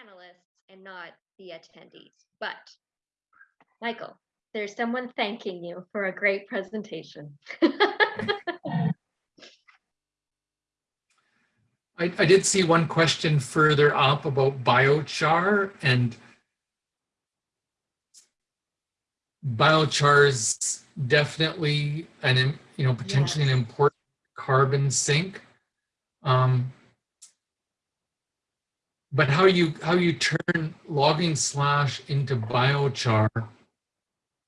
panelists and not the attendees. But Michael, there's someone thanking you for a great presentation. I, I did see one question further up about biochar and biochar is definitely an, you know, potentially an important carbon sink. Um, but how you how you turn logging slash into biochar,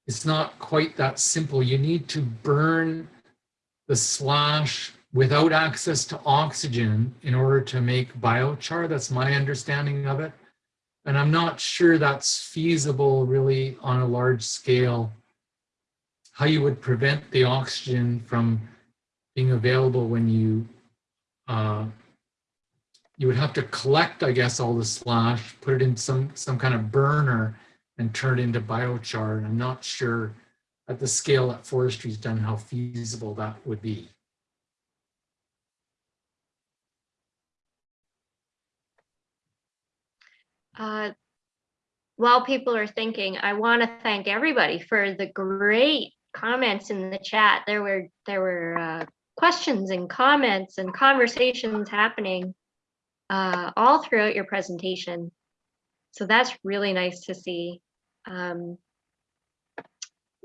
it's not quite that simple. You need to burn the slash without access to oxygen in order to make biochar. That's my understanding of it. And I'm not sure that's feasible really on a large scale. How you would prevent the oxygen from being available when you, uh, you would have to collect, I guess, all the slash, put it in some, some kind of burner and turn it into biochar. And I'm not sure at the scale that forestry's done how feasible that would be. Uh, while people are thinking, I want to thank everybody for the great comments in the chat. There were there were uh, questions and comments and conversations happening uh, all throughout your presentation. So that's really nice to see. Um,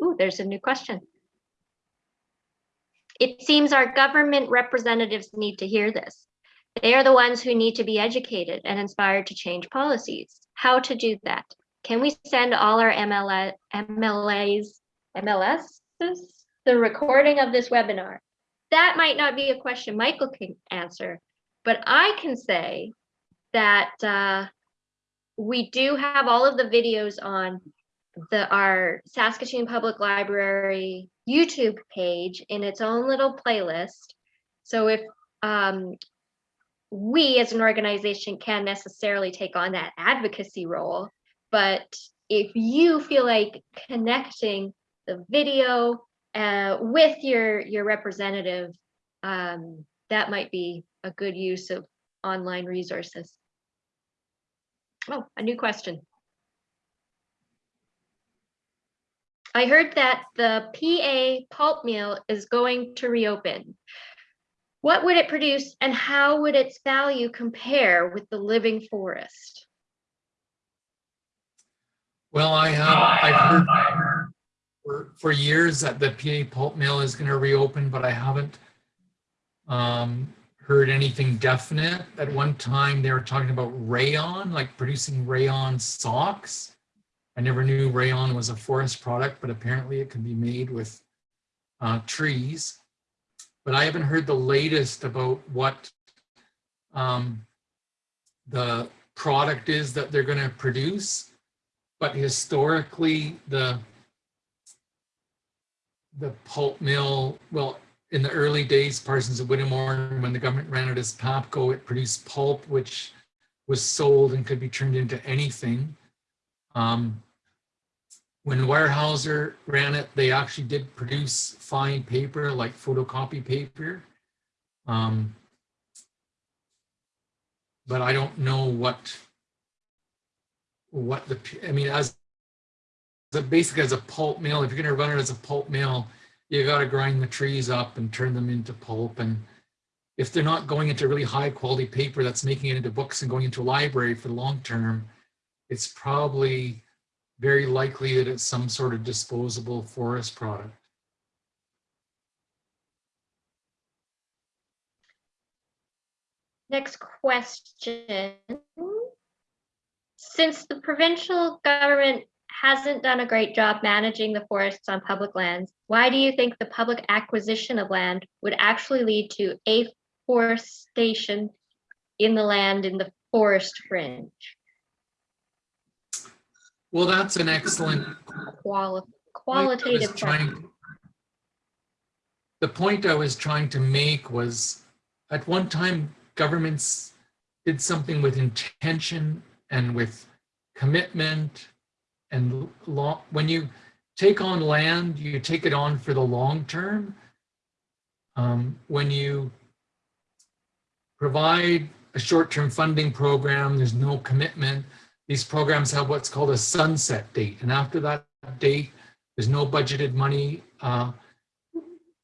ooh, there's a new question. It seems our government representatives need to hear this. They are the ones who need to be educated and inspired to change policies. How to do that? Can we send all our MLA, MLAs, MLS, the recording of this webinar? That might not be a question Michael can answer, but I can say that uh, we do have all of the videos on the our Saskatoon Public Library YouTube page in its own little playlist. So if um, we as an organization can necessarily take on that advocacy role, but if you feel like connecting the video uh, with your your representative, um, that might be a good use of online resources. Oh, a new question. I heard that the PA pulp mill is going to reopen. What would it produce and how would its value compare with the living forest? Well, I have, I've heard for, for years that the PA pulp mill is going to reopen, but I haven't um, heard anything definite. At one time, they were talking about rayon, like producing rayon socks. I never knew rayon was a forest product, but apparently it can be made with uh, trees. But I haven't heard the latest about what um, the product is that they're going to produce. But historically, the the pulp mill, well, in the early days, Parsons of Whittemore, when the government ran it as PAPCO, it produced pulp, which was sold and could be turned into anything. Um, when Weyerhaeuser ran it, they actually did produce fine paper like photocopy paper. Um, but I don't know what what the I mean as the basically as a pulp mill. If you're going to run it as a pulp mill, you got to grind the trees up and turn them into pulp. And if they're not going into really high quality paper that's making it into books and going into a library for the long term, it's probably very likely that it's some sort of disposable forest product. Next question. Since the provincial government hasn't done a great job managing the forests on public lands, why do you think the public acquisition of land would actually lead to afforestation in the land in the forest fringe? Well, that's an excellent Quali point qualitative. trying- The point I was trying to make was at one time governments did something with intention and with commitment and long, when you take on land, you take it on for the long term. Um, when you provide a short-term funding program. There's no commitment. These programs have what's called a sunset date. And after that date, there's no budgeted money uh,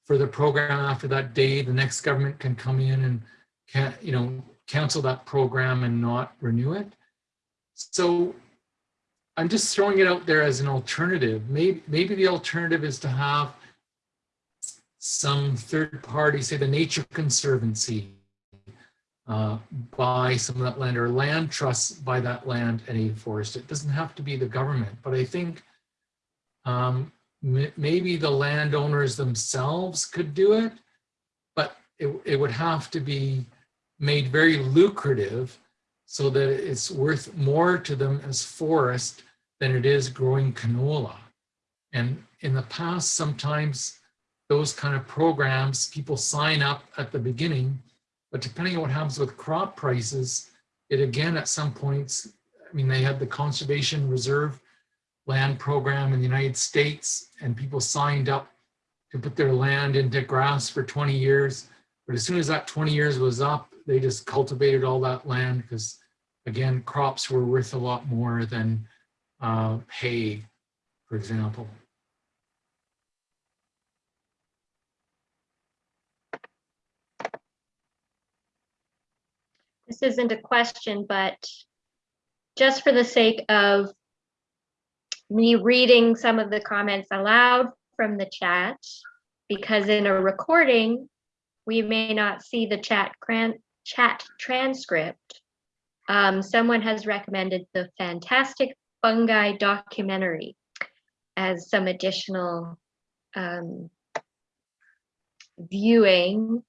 for the program after that day. The next government can come in and can, you know, cancel that program and not renew it. So I'm just throwing it out there as an alternative. Maybe, maybe the alternative is to have some third party, say the Nature Conservancy, uh, buy some of that land or land trusts buy that land and forest. It doesn't have to be the government, but I think um, maybe the landowners themselves could do it, but it, it would have to be made very lucrative so that it's worth more to them as forest than it is growing canola. And in the past, sometimes those kind of programs, people sign up at the beginning, but depending on what happens with crop prices, it again, at some points, I mean, they had the conservation reserve land program in the United States and people signed up to put their land into grass for 20 years. But as soon as that 20 years was up, they just cultivated all that land because again, crops were worth a lot more than uh, hay, for example. This isn't a question, but just for the sake of me reading some of the comments aloud from the chat, because in a recording, we may not see the chat, chat transcript. Um, someone has recommended the fantastic fungi documentary as some additional um, viewing.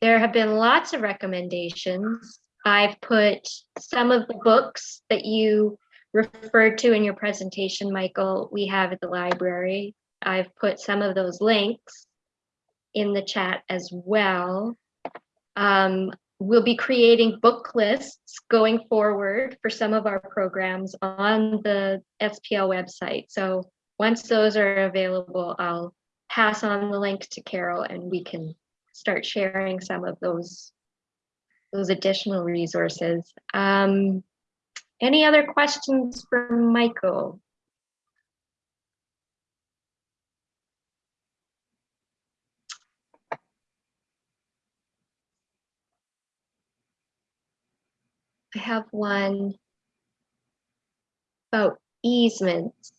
There have been lots of recommendations. I've put some of the books that you referred to in your presentation, Michael, we have at the library. I've put some of those links in the chat as well. Um, we'll be creating book lists going forward for some of our programs on the SPL website. So once those are available, I'll pass on the link to Carol and we can start sharing some of those those additional resources. Um, any other questions for Michael? I have one about easements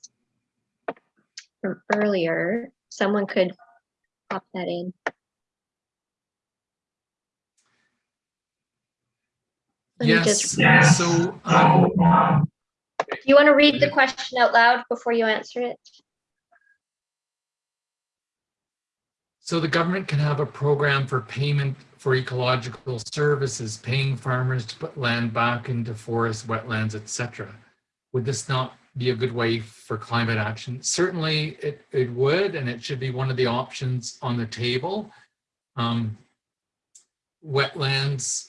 from earlier. Someone could pop that in. Let Yes, just- so um, Do you want to read the question out loud before you answer it? So the government can have a program for payment for ecological services, paying farmers to put land back into forests, wetlands, etc. Would this not be a good way for climate action? Certainly it, it would, and it should be one of the options on the table. Um, wetlands,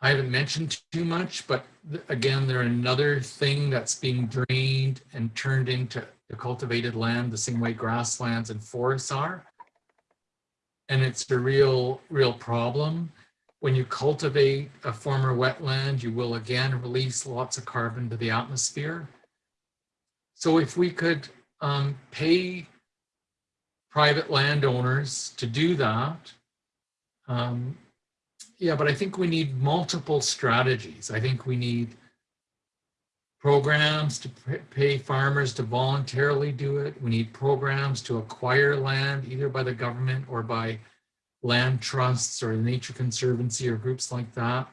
I haven't mentioned too much, but th- again, they're another thing that's being drained and turned into the cultivated land the same way grasslands and forests are and it's a real, real problem. When you cultivate a former wetland, you will again release lots of carbon to the atmosphere. So if we could um, pay private landowners to do that, um, yeah, but I think we need multiple strategies. I think we need programs to pay farmers to voluntarily do it. We need programs to acquire land either by the government or by land trusts or the Nature Conservancy or groups like that.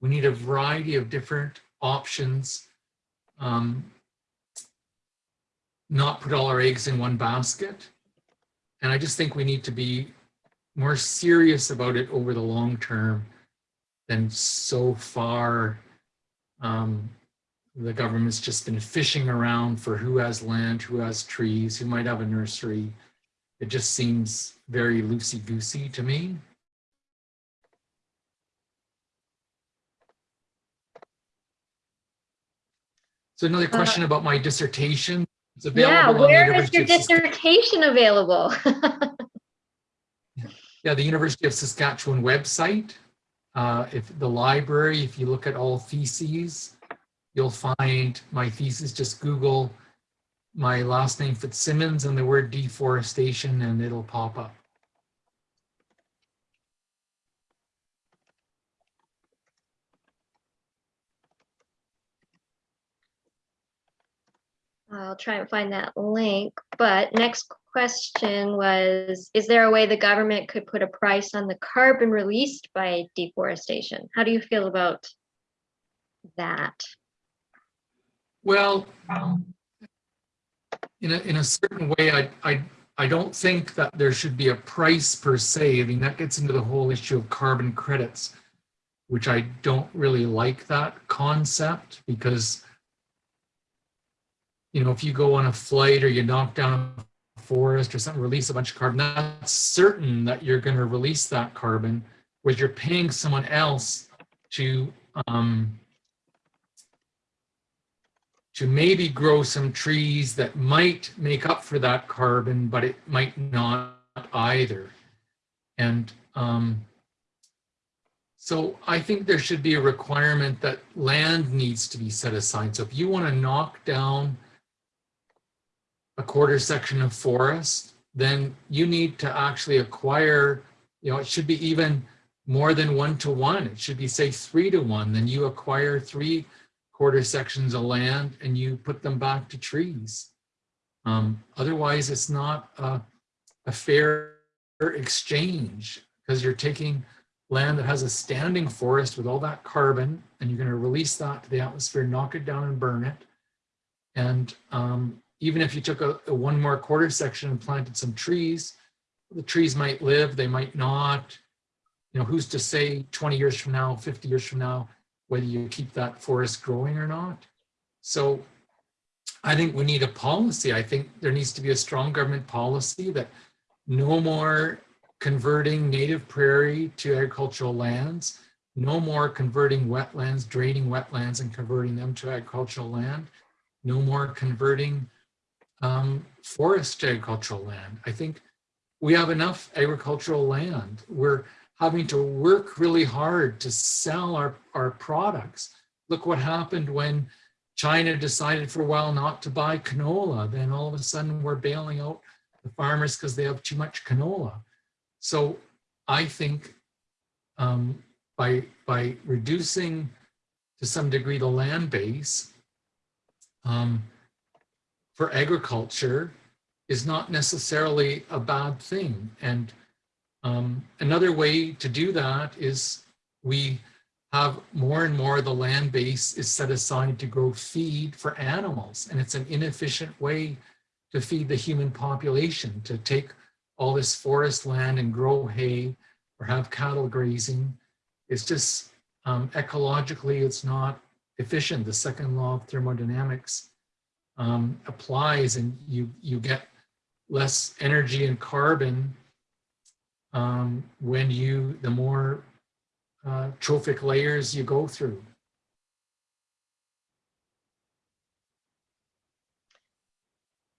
We need a variety of different options. Um, not put all our eggs in one basket. And I just think we need to be more serious about it over the long term than so far um, the government's just been fishing around for who has land, who has trees, who might have a nursery. It just seems very loosey-goosey to me. So another question about my dissertation. It's Uh, Yeah, available the where is University your dissertation available? Yeah, the University of Saskatchewan website. Uh, if the library, if you look at all theses, you'll find my thesis, just Google my last name Fitzsimmons and the word deforestation and it'll pop up. I'll try and find that link, but next question was, is there a way the government could put a price on the carbon released by deforestation? How do you feel about that? Well, in a, in a certain way, I, I, I don't think that there should be a price per se. I mean, that gets into the whole issue of carbon credits, which I don't really like that concept because you know, if you go on a flight or you knock down a forest or something, release a bunch of carbon, that's certain that you're going to release that carbon, whereas you're paying someone else to um, to maybe grow some trees that might make up for that carbon, but it might not either. And um, so I think there should be a requirement that land needs to be set aside. So if you want to knock down a quarter section of forest, then you need to actually acquire, you know, it should be even more than one to one. It should be say three to one. Then you acquire three quarter sections of land and you put them back to trees. Um, otherwise, it's not a, a fair exchange because you're taking land that has a standing forest with all that carbon and you're going to release that to the atmosphere, knock it down and burn it. And um, even if you took a, a, one more quarter section and planted some trees, the trees might live, they might not. You know, who's to say 20 years from now, 50 years from now, whether you keep that forest growing or not. So I think we need a policy. I think there needs to be a strong government policy that no more converting native prairie to agricultural lands, no more converting wetlands, draining wetlands and converting them to agricultural land, no more converting um, forest agricultural land. I think we have enough agricultural land. We're having to work really hard to sell our, our products. Look what happened when China decided for a while not to buy canola. Then all of a sudden we're bailing out the farmers because they have too much canola. So I think um, by, by reducing to some degree the land base, um, for agriculture is not necessarily a bad thing. And um, another way to do that is we have more and more the land base is set aside to grow feed for animals. And it's an inefficient way to feed the human population, to take all this forest land and grow hay or have cattle grazing. It's just um, ecologically, it's not efficient. The second law of thermodynamics um, applies and you, you get less energy and carbon um, when you, the more uh, trophic layers you go through.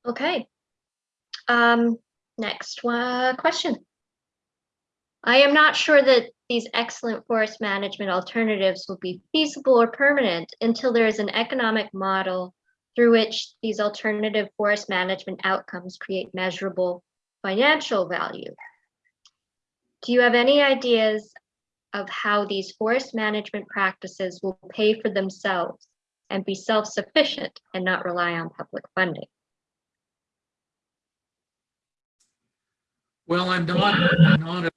Okay. Um, next one, question. I am not sure that these excellent forest management alternatives will be feasible or permanent until there is an economic model through which these alternative forest management outcomes create measurable financial value. Do you have any ideas of how these forest management practices will pay for themselves and be self-sufficient and not rely on public funding? Well, I'm not, I'm not an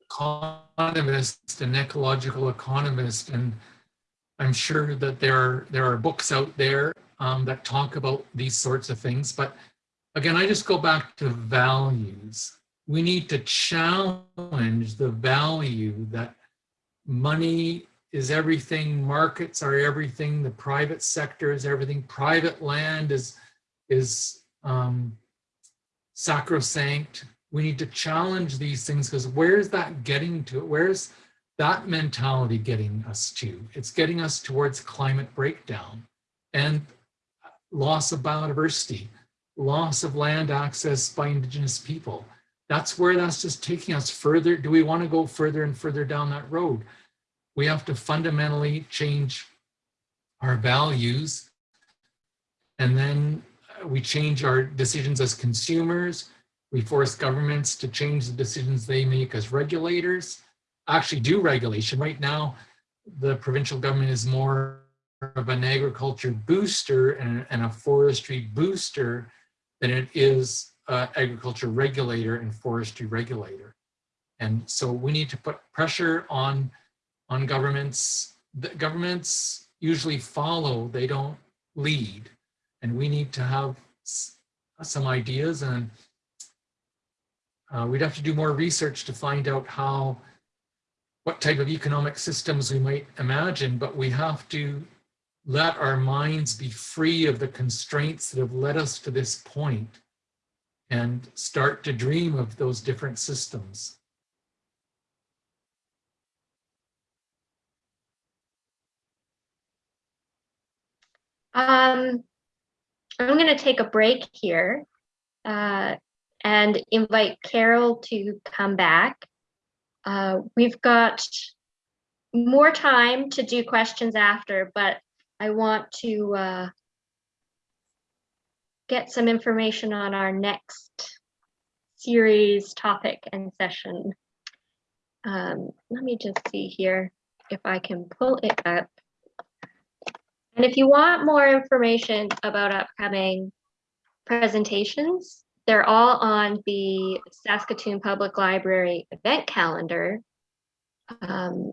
economist, an ecological economist, and I'm sure that there are, there are books out there um, that talk about these sorts of things. But again, I just go back to values. We need to challenge the value that money is everything, markets are everything, the private sector is everything, private land is, is um, sacrosanct. We need to challenge these things because where's that getting to? Where's that mentality getting us to? It's getting us towards climate breakdown. And loss of biodiversity, loss of land access by indigenous people. That's where that's just taking us further. Do we want to go further and further down that road? we have to fundamentally change our values. And then uh, we change our decisions as consumers. We force governments to change the decisions they make as regulators, actually do regulation. Right now, the provincial government is more of an agriculture booster and, and a forestry booster than it is uh, agriculture regulator and forestry regulator. And so we need to put pressure on, on governments. The governments usually follow, they don't lead. And we need to have some ideas and uh, we'd have to do more research to find out how, what type of economic systems we might imagine, but we have to let our minds be free of the constraints that have led us to this point and start to dream of those different systems. Um, I'm going to take a break here uh, and invite Carol to come back. Uh, we've got more time to do questions after, but I want to uh, get some information on our next series topic and session. Um, let me just see here if I can pull it up. And if you want more information about upcoming presentations, they're all on the Saskatoon Public Library event calendar. Um,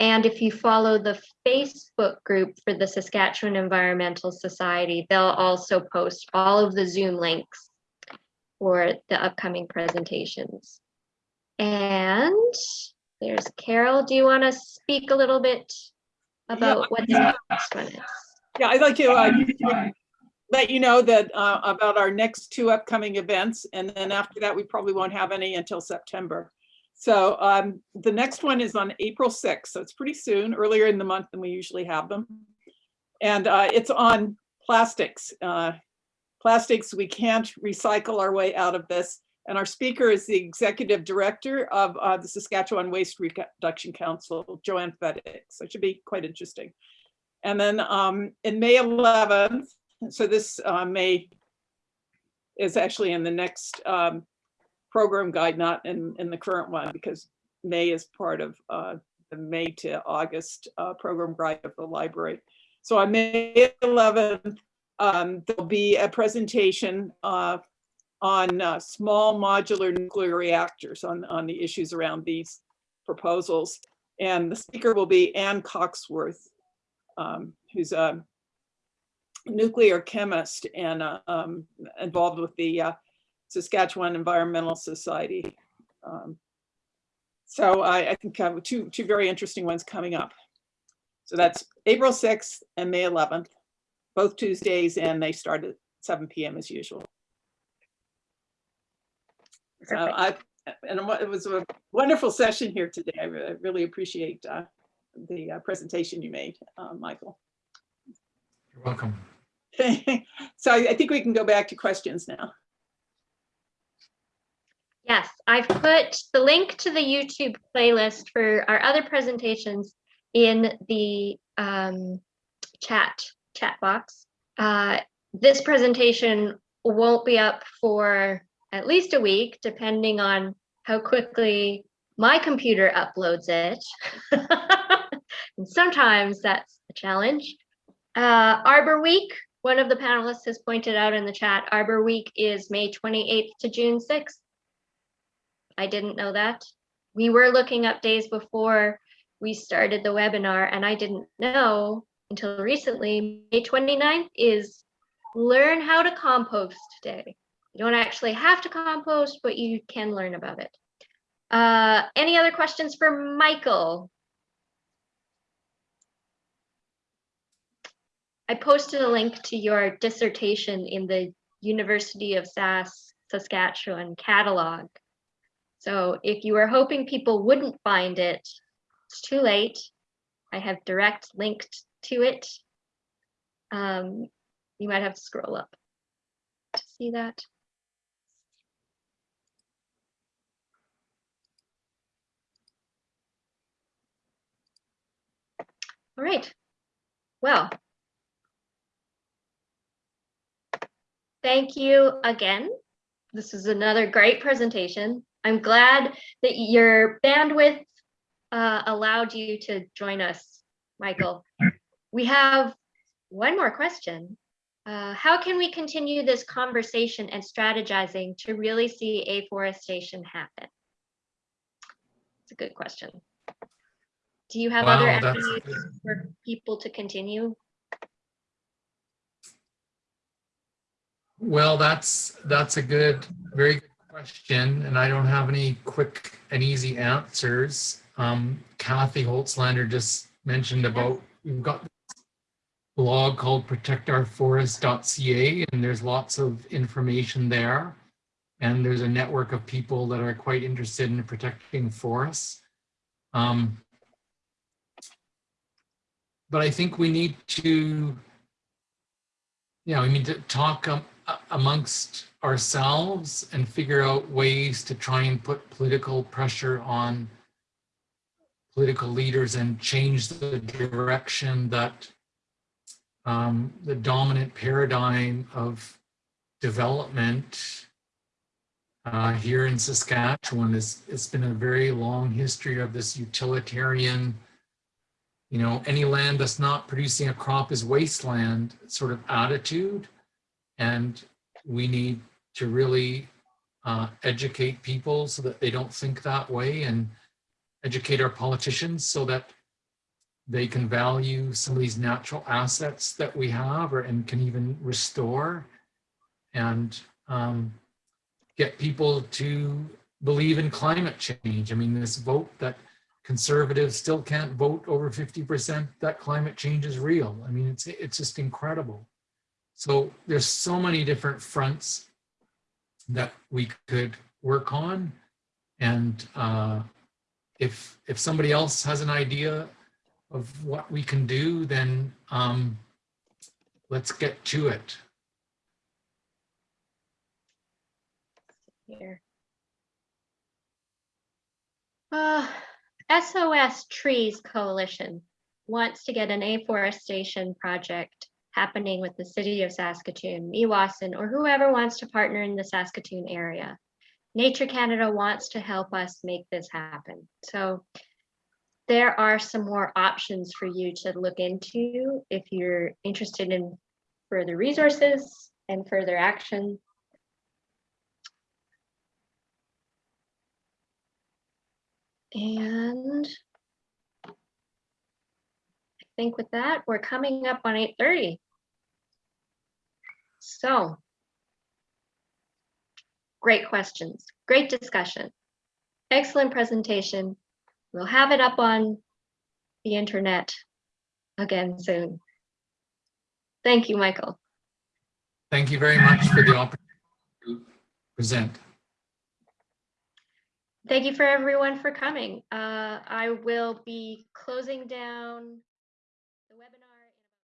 and if you follow the Facebook group for the Saskatchewan Environmental Society, they'll also post all of the Zoom links for the upcoming presentations. And there's Carol. Do you want to speak a little bit about what the next one is? Yeah, I'd like to uh, let you know that uh, about our next two upcoming events, and then after that, we probably won't have any until September. So um, the next one is on April 6th, so it's pretty soon, earlier in the month than we usually have them. And uh, it's on plastics. Uh, plastics, we can't recycle our way out of this. And our speaker is the executive director of uh, the Saskatchewan Waste Reduction Council, Joanne Fedyk. So it should be quite interesting. And then um, in May 11th, so this uh, May is actually in the next um, program guide, not in, in the current one, because May is part of uh, the May to August uh, program guide of the library. So on May 11th, um, there'll be a presentation uh, on uh, small modular nuclear reactors on, on the issues around these proposals. And the speaker will be Anne Coxworth, um, who's a nuclear chemist and uh, um, involved with the uh, Saskatchewan Environmental Society. Um, so I, I think I have two, two very interesting ones coming up. So that's April 6th and May 11th, both Tuesdays, and they start at 7 p.m. as usual. So I, and it was a wonderful session here today. I, really appreciate uh, the uh, presentation you made, uh, Michael. You're welcome. so I, I think we can go back to questions now. Yes, I've put the link to the YouTube playlist for our other presentations in the um, chat chat box. Uh, this presentation won't be up for at least a week, depending on how quickly my computer uploads it. and sometimes that's a challenge. Uh, Arbor Week, one of the panelists has pointed out in the chat, Arbor Week is May 28th to June 6th. I didn't know that. We were looking up days before we started the webinar and I didn't know until recently, May 29th is Learn How to Compost Day. You don't actually have to compost, but you can learn about it. Uh, any other questions for Michael? I posted a link to your dissertation in the University of Sask, Saskatchewan catalog. So if you were hoping people wouldn't find it, it's too late. I have direct linked to it. Um, you might have to scroll up to see that. All right. Well. Thank you again. This is another great presentation. I'm glad that your bandwidth uh, allowed you to join us, Michael. We have one more question. Uh, how can we continue this conversation and strategizing to really see afforestation happen? It's a good question. Do you have other Wow, that's- avenues for people to continue? Well, that's, that's a good, very question, and I don't have any quick and easy answers. Um, Kathy Holtslander just mentioned about, we've got this blog called protectourforest.ca, and there's lots of information there. And there's a network of people that are quite interested in protecting forests. Um, but I think we need to yeah, we need to talk um, amongst ourselves and figure out ways to try and put political pressure on political leaders and change the direction that um, the dominant paradigm of development uh, here in Saskatchewan is it's been a very long history of this utilitarian you know, any land that's not producing a crop is wasteland sort of attitude. And we need to really uh, educate people so that they don't think that way and educate our politicians so that they can value some of these natural assets that we have or and can even restore and um, get people to believe in climate change. I mean, this vote that conservatives still can't vote over 50% that climate change is real. I mean, it's, it's just incredible. So there's so many different fronts that we could work on. And uh, if, if somebody else has an idea of what we can do, then um, let's get to it. Here. Uh, SOS Trees Coalition wants to get an afforestation project happening with the city of Saskatoon, Meewasin, or whoever wants to partner in the Saskatoon area. Nature Canada wants to help us make this happen. So there are some more options for you to look into if you're interested in further resources and further action. And I think with that, we're coming up on 8:30. So great questions, great discussion, excellent presentation. We'll have it up on the internet again soon. Thank you, Michael. Thank you very much for the opportunity to present. Thank you for everyone for coming. Uh, I will be closing down